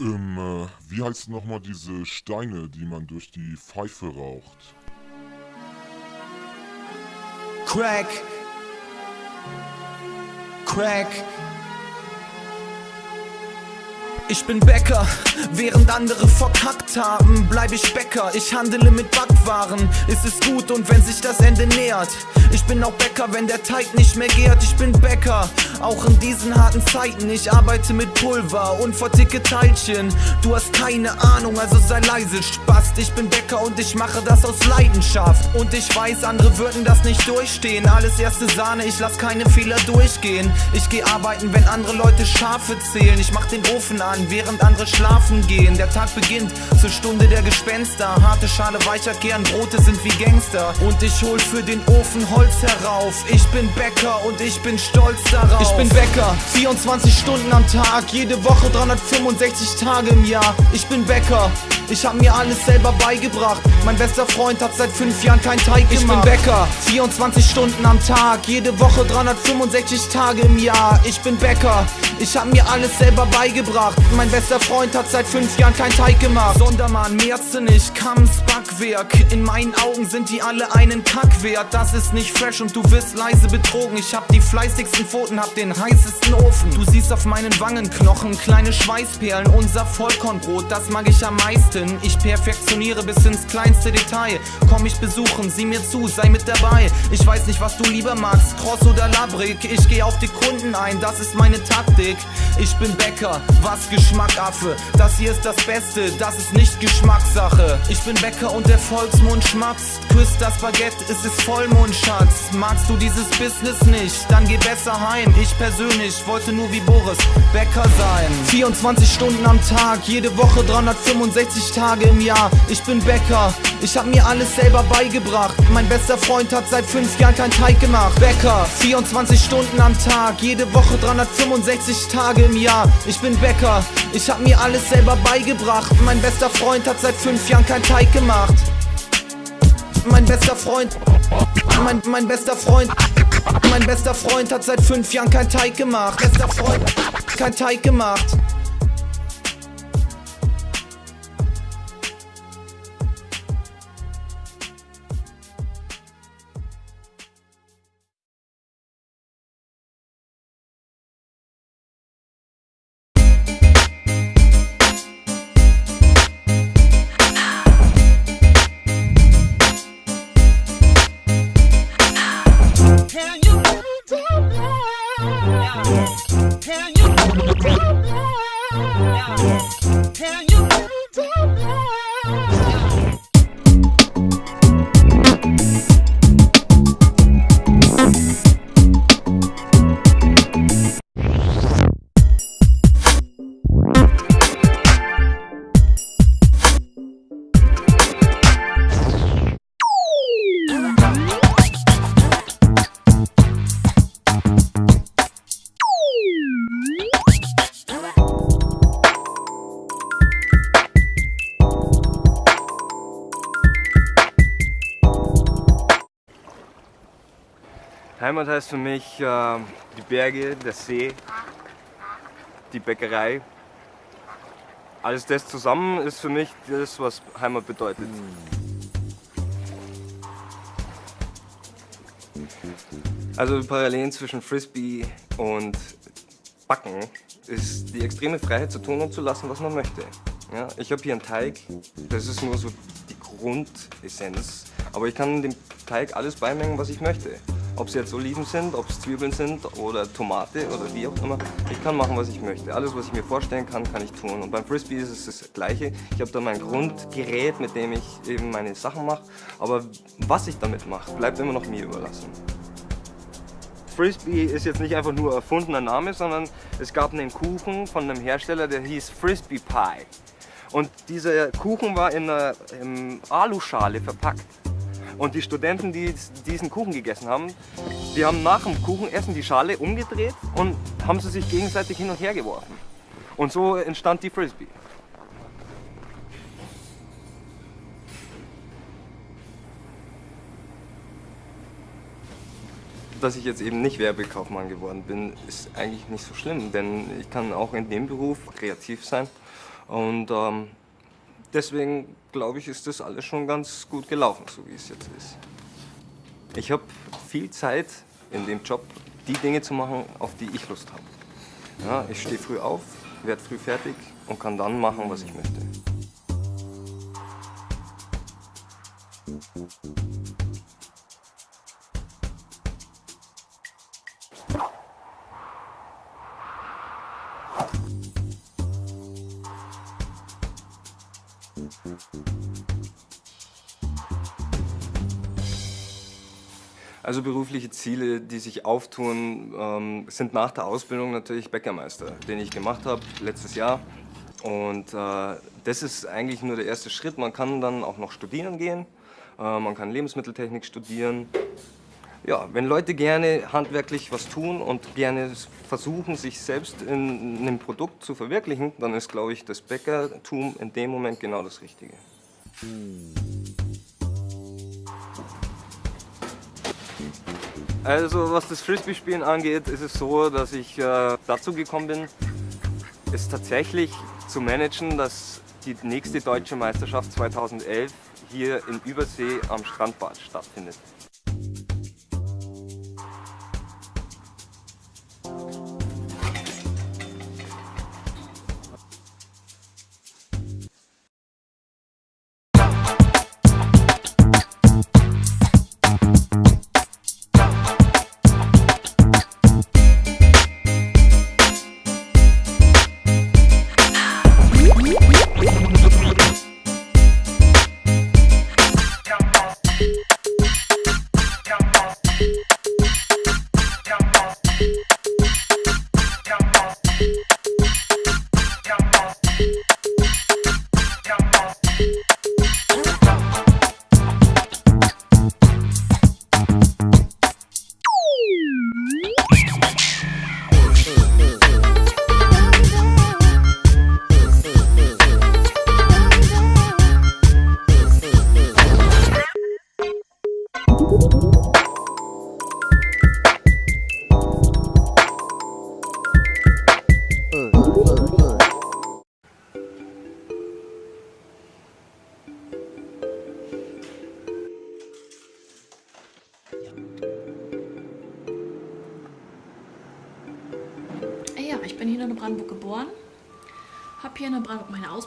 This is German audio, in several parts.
Ähm, äh, wie heißt nochmal diese Steine, die man durch die Pfeife raucht? Crack. Crack. Ich bin Bäcker, während andere verkackt haben, bleib ich Bäcker. Ich handele mit Backwaren, ist es gut und wenn sich das Ende nähert. Ich bin auch Bäcker, wenn der Teig nicht mehr gärt. Ich bin Bäcker, auch in diesen harten Zeiten. Ich arbeite mit Pulver und verticke Teilchen. Du hast keine Ahnung, also sei leise, Spast. Ich bin Bäcker und ich mache das aus Leidenschaft. Und ich weiß, andere würden das nicht durchstehen. Alles erste Sahne, ich lass keine Fehler durchgehen. Ich geh arbeiten, wenn andere Leute Schafe zählen. Ich mach den Ofen an, während andere schlafen gehen. Der Tag beginnt zur Stunde der Gespenster. Harte Schale, weicher Kern, Brote sind wie Gangster. Und ich hol für den Ofen Holz herauf. Ich bin Bäcker und ich bin stolz darauf. Ich bin Bäcker, 24 Stunden am Tag, jede Woche 365 Tage im Jahr. Ich bin Bäcker. Ich hab mir alles selber beigebracht. Mein bester Freund hat seit fünf Jahren kein Teig gemacht. Ich bin Bäcker, 24 Stunden am Tag, jede Woche 365 Tage im Jahr. Ich bin Bäcker, ich hab mir alles selber beigebracht. Mein bester Freund hat seit fünf Jahren kein Teig gemacht. Sondermann, mehrste nicht, Kamms Backwerk. In meinen Augen sind die alle einen Kack wert. Das ist nicht fresh und du wirst leise betrogen. Ich hab die fleißigsten Pfoten, hab den heißesten Ofen. Du siehst auf meinen Wangenknochen kleine Schweißperlen. Unser Vollkornbrot, das mag ich am meisten. Ich perfektioniere bis ins kleinste Detail. Komm ich besuchen, sieh mir zu, sei mit dabei. Ich weiß nicht, was du lieber magst, Cross oder Labrik. Ich geh auf die Kunden ein, das ist meine Taktik. Ich bin Bäcker, was Geschmack, Affe. Das hier ist das Beste, das ist nicht Geschmackssache. Ich bin Bäcker und der Volksmund schmatzt. Küsst das Baguette, es ist Vollmond, Schatz. Magst du dieses Business nicht, dann geh besser heim. Ich persönlich wollte nur wie Boris Bäcker sein. 24 Stunden am Tag, jede Woche 365 Tage im Jahr. Ich bin Bäcker, ich hab mir alles selber beigebracht. Mein bester Freund hat seit 5 Jahren kein Teig gemacht. Bäcker, 24 Stunden am Tag, jede Woche 365 Tage im Jahr. Ich bin Bäcker, ich hab mir alles selber beigebracht. Mein bester Freund hat seit 5 Jahren kein Teig gemacht. Mein bester Freund, mein, mein bester Freund, mein bester Freund hat seit 5 Jahren kein Teig gemacht. Bester Freund, kein Teig gemacht. Can you tell me? Heimat heißt für mich äh, die Berge, der See, die Bäckerei. Alles das zusammen ist für mich das, was Heimat bedeutet. Also die Parallelen zwischen Frisbee und Backen ist die extreme Freiheit zu tun und zu lassen, was man möchte. Ja, ich habe hier einen Teig, das ist nur so die Grundessenz, aber ich kann dem Teig alles beimengen, was ich möchte. Ob es jetzt Oliven sind, ob es Zwiebeln sind oder Tomate oder wie auch immer. Ich kann machen, was ich möchte. Alles, was ich mir vorstellen kann, kann ich tun. Und beim Frisbee ist es das Gleiche. Ich habe da mein Grundgerät, mit dem ich eben meine Sachen mache. Aber was ich damit mache, bleibt immer noch mir überlassen. Frisbee ist jetzt nicht einfach nur erfundener Name, sondern es gab einen Kuchen von einem Hersteller, der hieß Frisbee Pie. Und dieser Kuchen war in einer Aluschale verpackt. Und die Studenten, die diesen Kuchen gegessen haben, die haben nach dem Kuchenessen die Schale umgedreht und haben sie sich gegenseitig hin und her geworfen. Und so entstand die Frisbee. Dass ich jetzt eben nicht Werbekaufmann geworden bin, ist eigentlich nicht so schlimm, denn ich kann auch in dem Beruf kreativ sein Und ähm, deswegen glaube ich, ist das alles schon ganz gut gelaufen, so wie es jetzt ist. Ich habe viel Zeit in dem Job, die Dinge zu machen, auf die ich Lust habe. Ja, ich stehe früh auf, werde früh fertig und kann dann machen, was ich möchte. Also berufliche Ziele, die sich auftun, ähm, sind nach der Ausbildung natürlich Bäckermeister, den ich gemacht habe letztes Jahr. Und äh, das ist eigentlich nur der erste Schritt. Man kann dann auch noch studieren gehen. Äh, man kann Lebensmitteltechnik studieren. Ja, wenn Leute gerne handwerklich was tun und gerne versuchen, sich selbst in einem Produkt zu verwirklichen, dann ist, glaube ich, das Bäckertum in dem Moment genau das Richtige. Also was das Frisbee-Spielen angeht, ist es so, dass ich äh, dazu gekommen bin, es tatsächlich zu managen, dass die nächste deutsche Meisterschaft 2011 hier in Übersee am Strandbad stattfindet.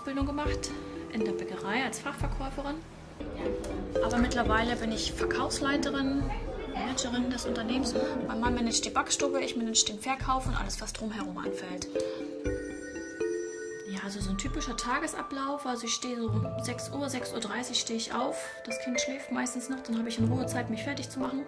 Ausbildung gemacht, in der Bäckerei als Fachverkäuferin. Aber mittlerweile bin ich Verkaufsleiterin, Managerin des Unternehmens. Mein Mann managt die Backstube, ich manage den Verkauf und alles, was drumherum anfällt. Ja, also so ein typischer Tagesablauf. Also ich stehe so um 6 Uhr, 6.30 Uhr stehe ich auf. Das Kind schläft meistens noch, dann habe ich in Ruhe Zeit, mich fertig zu machen.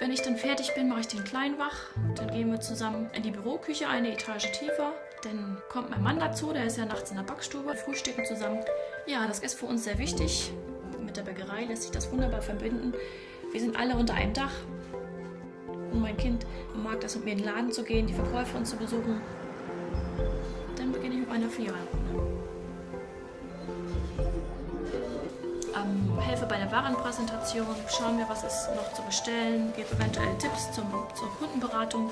Wenn ich dann fertig bin, mache ich den Kleinen wach. Dann gehen wir zusammen in die Büroküche, eine Etage tiefer. Dann kommt mein Mann dazu, der ist ja nachts in der Backstube. Frühstücken zusammen. Ja, das ist für uns sehr wichtig. Mit der Bäckerei lässt sich das wunderbar verbinden. Wir sind alle unter einem Dach. Und mein Kind mag das, mit mir in den Laden zu gehen, die Verkäuferin zu besuchen. Dann beginne ich mit meiner Filialrunde. ähm, helfe bei der Warenpräsentation, schaue mir, was ist noch zu bestellen, gebe eventuell Tipps zum, zur Kundenberatung.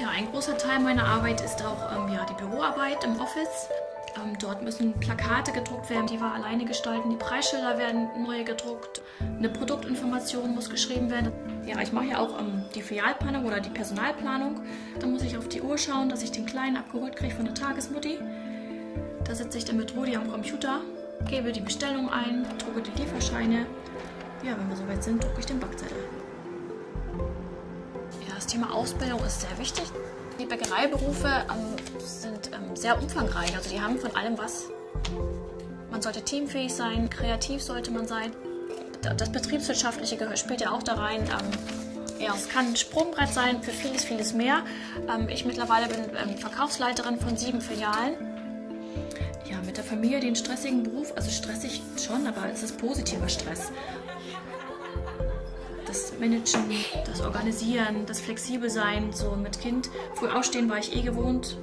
Ja, ein großer Teil meiner Arbeit ist auch ähm, ja, die Büroarbeit im Office. Ähm, dort müssen Plakate gedruckt werden, die wir alleine gestalten. Die Preisschilder werden neu gedruckt. Eine Produktinformation muss geschrieben werden. Ja, ich mache ja auch ähm, die Filialplanung oder die Personalplanung. Da muss ich auf die Uhr schauen, dass ich den Kleinen abgeholt kriege von der Tagesmutti. Da sitze ich dann mit Rudi am Computer gebe die Bestellung ein, drucke die Lieferscheine. Ja, wenn wir soweit sind, drucke ich den Backzettel. Thema Ausbildung ist sehr wichtig. Die Bäckereiberufe ähm, sind ähm, sehr umfangreich, also die haben von allem was. Man sollte teamfähig sein, kreativ sollte man sein. Das Betriebswirtschaftliche spielt ja auch da rein. Ähm, ja, es kann ein Sprungbrett sein für vieles, vieles mehr. Ähm, ich mittlerweile bin ähm, Verkaufsleiterin von sieben Filialen ja, mit der Familie den stressigen Beruf, also stressig schon, aber es ist positiver Stress. Das Managen, das Organisieren, das Flexibelsein, so mit Kind. Früh aufstehen war ich eh gewohnt.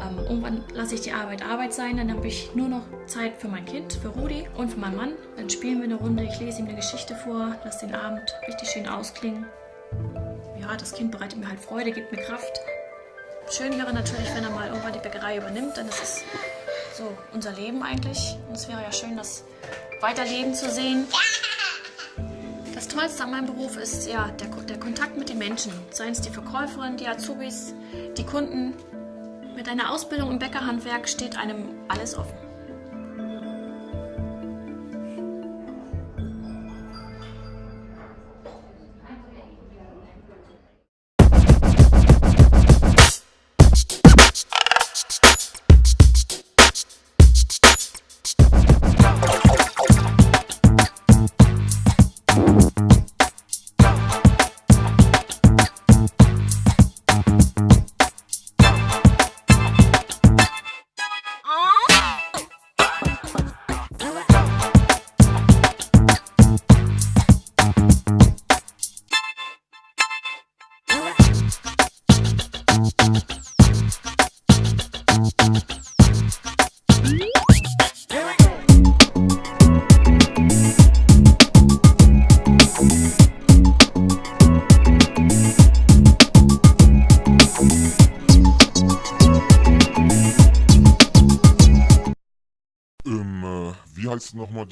Ähm, irgendwann lasse ich die Arbeit Arbeit sein, dann habe ich nur noch Zeit für mein Kind, für Rudi und für meinen Mann. Dann spielen wir eine Runde, ich lese ihm eine Geschichte vor, lasse den Abend richtig schön ausklingen. Ja, das Kind bereitet mir halt Freude, gibt mir Kraft. schön wäre natürlich, wenn er mal irgendwann die Bäckerei übernimmt, denn das ist so unser Leben eigentlich. Und es wäre ja schön, das weiterleben zu sehen. Das Tollste an meinem Beruf ist ja der, der Kontakt mit den Menschen. Seien es die Verkäuferin, die Azubis, die Kunden. Mit einer Ausbildung im Bäckerhandwerk steht einem alles offen.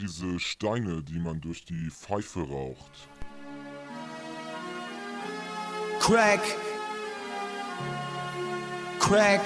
Diese Steine, die man durch die Pfeife raucht? Crack. Crack.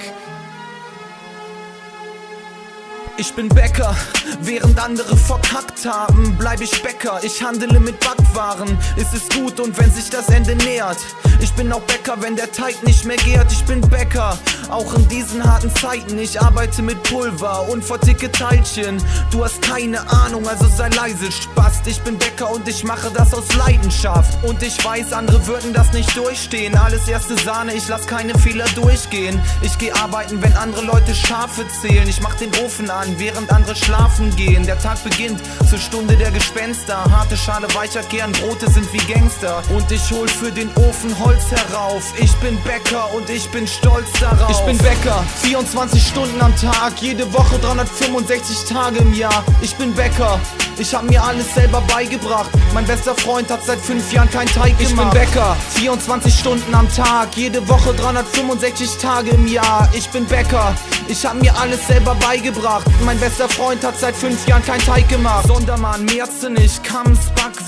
Ich bin Bäcker, während andere verkackt haben, bleib ich Bäcker. Ich handele mit Backwaren, ist es gut und wenn sich das Ende nähert. Ich bin auch Bäcker, wenn der Teig nicht mehr gärt. Ich bin Bäcker, auch in diesen harten Zeiten. Ich arbeite mit Pulver und verticke Teilchen. Du hast keine Ahnung, also sei leise, Spast. Ich bin Bäcker und ich mache das aus Leidenschaft. Und ich weiß, andere würden das nicht durchstehen. Alles erste Sahne, ich lass keine Fehler durchgehen. Ich geh arbeiten, wenn andere Leute Schafe zählen. Ich mach den Ofen an, während andere schlafen gehen. Der Tag beginnt zur Stunde der Gespenster. Harte Schale, weicher Kern, Brote sind wie Gangster. Und ich hol für den Ofen Holz herauf. Ich bin Bäcker und ich bin stolz darauf. Ich bin Bäcker, 24 Stunden am Tag, jede Woche 365 Tage im Jahr. Ich bin Bäcker. Ich hab mir alles selber beigebracht. Mein bester Freund hat seit fünf Jahren kein Teig gemacht. Ich bin Bäcker, 24 Stunden am Tag, jede Woche 365 Tage im Jahr. Ich bin Bäcker, ich hab mir alles selber beigebracht. Mein bester Freund hat seit fünf Jahren kein Teig gemacht. Sondermann, mehrste nicht, Kamms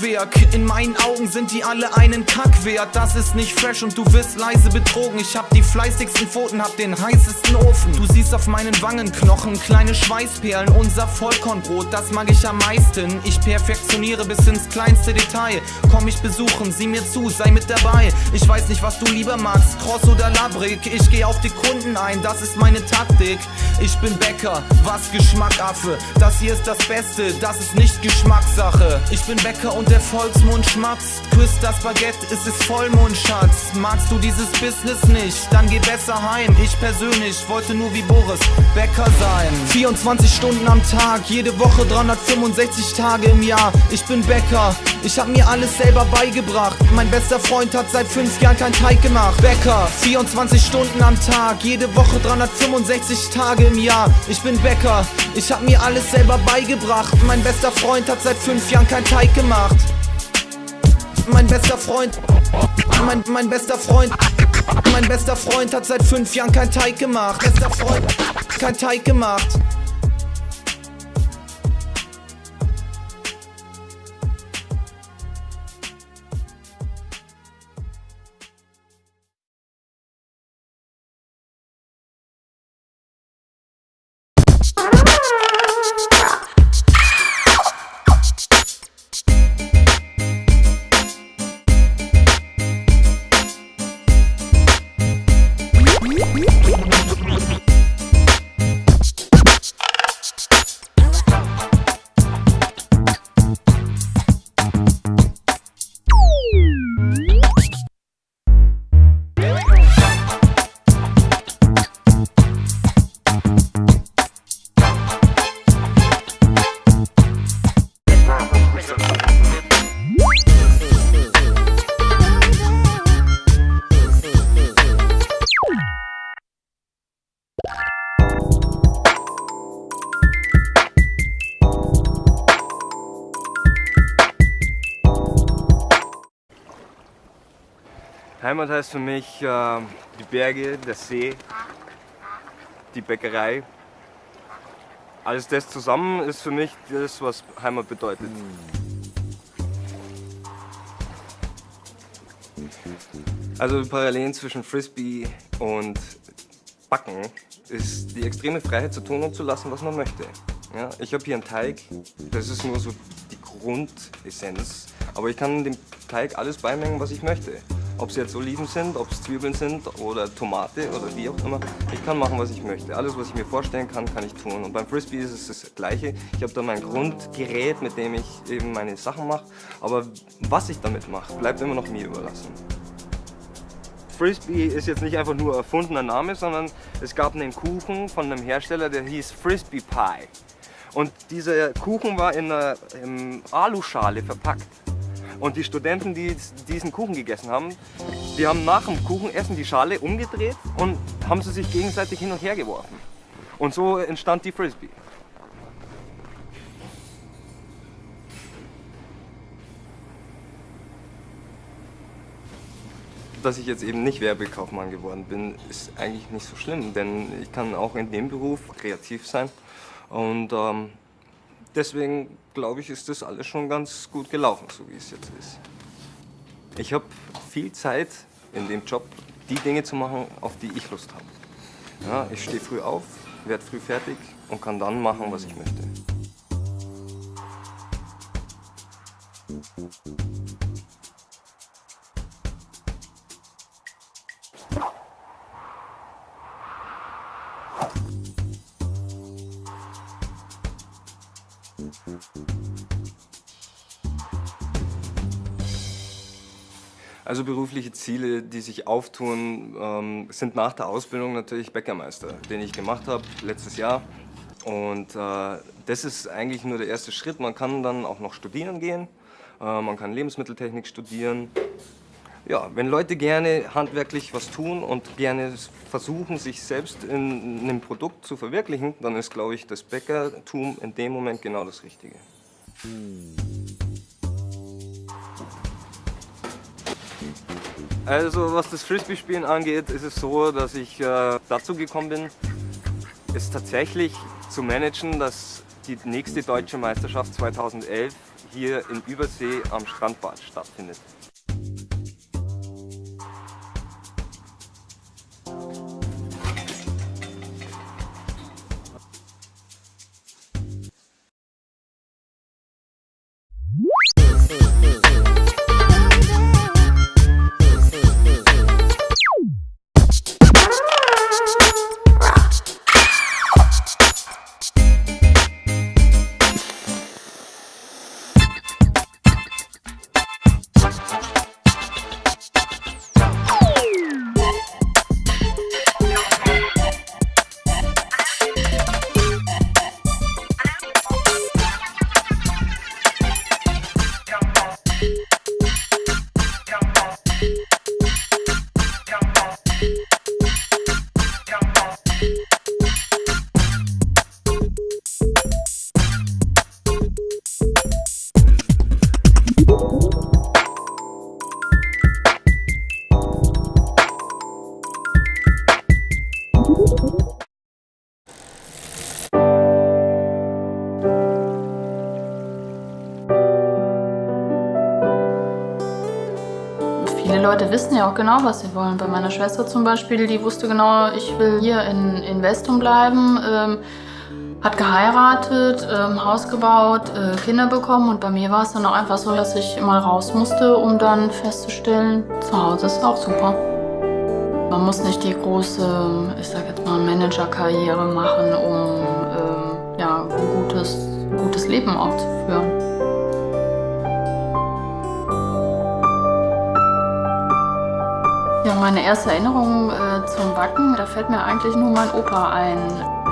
Backwerk. In meinen Augen sind die alle einen Kack wert. Das ist nicht fresh und du wirst leise betrogen. Ich hab die fleißigsten Pfoten, hab den heißesten Ofen. Du siehst auf meinen Wangenknochen kleine Schweißperlen. Unser Vollkornbrot, das mag ich am meisten. Ich perfektioniere bis ins kleinste Detail. Komm mich besuchen, sieh mir zu, sei mit dabei. Ich weiß nicht, was du lieber magst, Cross oder Labrik. Ich geh auf die Kunden ein, das ist meine Taktik. Ich bin Bäcker, was Geschmackaffe. Das hier ist das Beste, das ist nicht Geschmackssache. Ich bin Bäcker und der Volksmund schmatzt. Küsst das Baguette, es ist Vollmond, Schatz. Magst du dieses Business nicht? Dann geh besser heim. Ich persönlich wollte nur wie Boris Bäcker sein. 24 Stunden am Tag, jede Woche 365 Tage im Jahr. Ich bin Bäcker, ich hab mir alles selber beigebracht. Mein bester Freund hat seit fünf Jahren kein Teig gemacht. Bäcker, 24 Stunden am Tag, jede Woche 365 Tage im Jahr. Ich bin Bäcker, ich hab mir alles selber beigebracht. Mein bester Freund hat seit fünf Jahren kein Teig gemacht. Mein bester Freund, mein, mein bester Freund, mein bester Freund hat seit fünf Jahren kein Teig gemacht. Bester Freund, kein Teig gemacht. Heimat heißt für mich äh, die Berge, der See, die Bäckerei. Alles das zusammen ist für mich das, was Heimat bedeutet. Also die Parallelen zwischen Frisbee und Backen ist die extreme Freiheit zu tun und zu lassen, was man möchte. Ja, ich habe hier einen Teig, das ist nur so die Grundessenz, aber ich kann dem Teig alles beimengen, was ich möchte. Ob es jetzt Oliven sind, ob es Zwiebeln sind oder Tomate oder wie auch immer. Ich kann machen, was ich möchte. Alles, was ich mir vorstellen kann, kann ich tun. Und beim Frisbee ist es das Gleiche. Ich habe da mein Grundgerät, mit dem ich eben meine Sachen mache. Aber was ich damit mache, bleibt immer noch mir überlassen. Frisbee ist jetzt nicht einfach nur erfundener Name, sondern es gab einen Kuchen von einem Hersteller, der hieß Frisbee Pie. Und dieser Kuchen war in einer in Aluschale verpackt. Und die Studenten, die diesen Kuchen gegessen haben, die haben nach dem Kuchenessen die Schale umgedreht und haben sie sich gegenseitig hin und her geworfen. Und so entstand die Frisbee. Dass ich jetzt eben nicht Werbekaufmann geworden bin, ist eigentlich nicht so schlimm, denn ich kann auch in dem Beruf kreativ sein. Und ähm, deswegen glaube ich, ist das alles schon ganz gut gelaufen, so wie es jetzt ist. Ich habe viel Zeit in dem Job, die Dinge zu machen, auf die ich Lust habe. Ja, ich stehe früh auf, werde früh fertig und kann dann machen, was ich möchte. Also berufliche Ziele, die sich auftun, ähm, sind nach der Ausbildung natürlich Bäckermeister, den ich gemacht habe letztes Jahr. Und äh, das ist eigentlich nur der erste Schritt. Man kann dann auch noch studieren gehen. Äh, man kann Lebensmitteltechnik studieren. Ja, wenn Leute gerne handwerklich was tun und gerne versuchen, sich selbst in einem Produkt zu verwirklichen, dann ist, glaube ich, das Bäckertum in dem Moment genau das Richtige. Also was das Frisbee-Spielen angeht, ist es so, dass ich äh, dazu gekommen bin, es tatsächlich zu managen, dass die nächste deutsche Meisterschaft 2011 hier in Übersee am Strandbad stattfindet. Viele Leute wissen ja auch genau, was sie wollen. Bei meiner Schwester zum Beispiel, die wusste genau, ich will hier in, in Westum bleiben, ähm, hat geheiratet, ähm, Haus gebaut, äh, Kinder bekommen und bei mir war es dann auch einfach so, dass ich mal raus musste, um dann festzustellen, zu Hause ist auch super. Man muss nicht die große, ich sag jetzt mal, Managerkarriere machen, um ähm, ja, ein gutes, gutes Leben auch zu führen. Ja, meine erste Erinnerung äh, zum Backen, da fällt mir eigentlich nur mein Opa ein.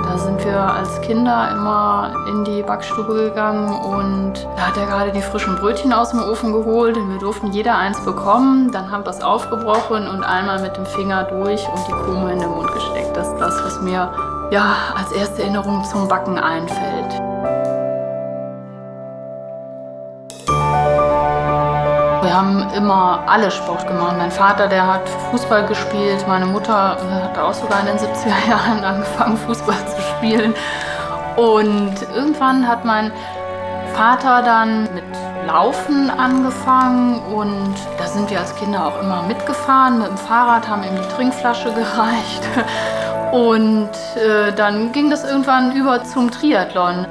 Da sind wir als Kinder immer in die Backstube gegangen und da hat er gerade die frischen Brötchen aus dem Ofen geholt und wir durften jeder eins bekommen. Dann haben wir es aufgebrochen und einmal mit dem Finger durch und die Krume in den Mund gesteckt. Das ist das, was mir ja, als erste Erinnerung zum Backen einfällt. Wir haben immer alle Sport gemacht. Mein Vater, der hat Fußball gespielt. Meine Mutter äh, hat auch sogar in den 70er Jahren angefangen, Fußball zu spielen. Und irgendwann hat mein Vater dann mit Laufen angefangen und da sind wir als Kinder auch immer mitgefahren. Mit dem Fahrrad haben ihm die Trinkflasche gereicht. Und äh, dann ging das irgendwann über zum Triathlon.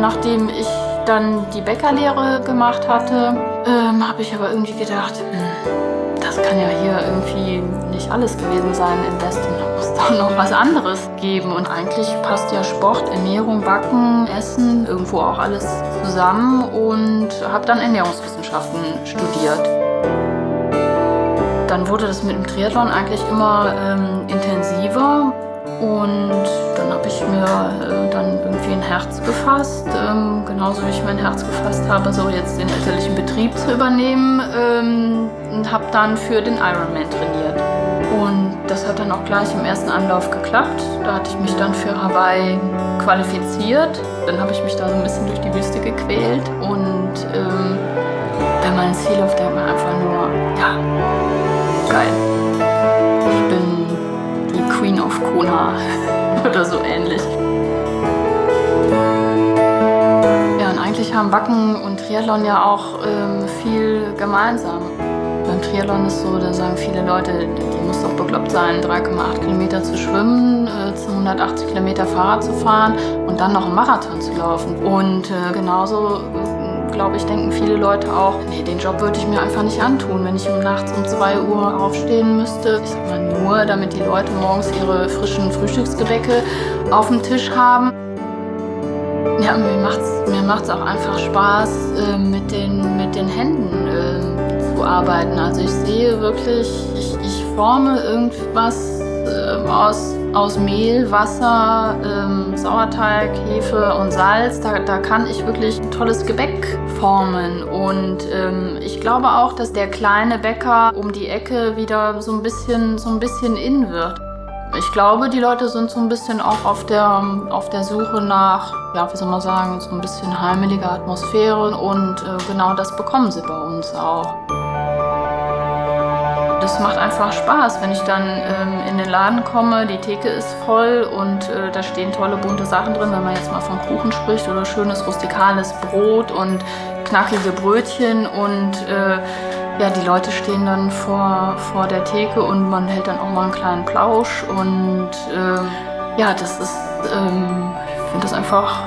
Nachdem ich dann die Bäckerlehre gemacht hatte, ähm, habe ich aber irgendwie gedacht, hm, das kann ja hier irgendwie nicht alles gewesen sein in Weston. Da muss doch noch was anderes geben. Und eigentlich passt ja Sport, Ernährung, Backen, Essen, irgendwo auch alles zusammen und habe dann Ernährungswissenschaften studiert. Dann wurde das mit dem Triathlon eigentlich immer ähm, intensiver und dann habe ich mir äh, dann irgendwie ein Herz gefasst, ähm, genauso wie ich mein Herz gefasst habe, so jetzt den elterlichen Betrieb zu übernehmen ähm, und habe dann für den Ironman trainiert. Und das hat dann auch gleich im ersten Anlauf geklappt. Da hatte ich mich dann für Hawaii qualifiziert. Dann habe ich mich da so ein bisschen durch die Wüste gequält und ähm, wenn man ins Ziel läuft, denkt man einfach nur, ja, geil. Queen of Kona oder so ähnlich. Ja, und eigentlich haben Backen und Triathlon ja auch ähm, viel gemeinsam. Beim Triathlon ist so, da sagen viele Leute, die muss doch bekloppt sein, 3,8 Kilometer zu schwimmen, äh, 180 Kilometer Fahrrad zu fahren und dann noch einen Marathon zu laufen. Und äh, genauso glaube ich, denken viele Leute auch, nee, den Job würde ich mir einfach nicht antun, wenn ich nachts um 2 Uhr aufstehen müsste. Ich sag mal nur, damit die Leute morgens ihre frischen Frühstücksgebäcke auf dem Tisch haben. Ja, mir macht's, mir macht's auch einfach Spaß, äh, mit, den, mit den Händen äh, zu arbeiten. Also ich sehe wirklich, ich, ich forme irgendwas äh, aus, aus Mehl, Wasser, ähm, Sauerteig, Hefe und Salz. Da, da kann ich wirklich ein tolles Gebäck formen. Und ähm, ich glaube auch, dass der kleine Bäcker um die Ecke wieder so ein bisschen, so ein bisschen in wird. Ich glaube, die Leute sind so ein bisschen auch auf der, auf der Suche nach, ja, wie soll man sagen, so ein bisschen heimelige Atmosphäre und äh, genau das bekommen sie bei uns auch. Das macht einfach Spaß, wenn ich dann ähm, in den Laden komme, die Theke ist voll und äh, da stehen tolle bunte Sachen drin, wenn man jetzt mal von Kuchen spricht oder schönes rustikales Brot und knackige Brötchen und äh, ja, die Leute stehen dann vor, vor der Theke und man hält dann auch mal einen kleinen Plausch und äh, ja, das ist, ähm, ich finde das einfach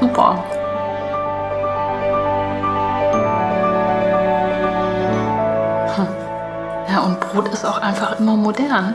super. Einfach immer modern.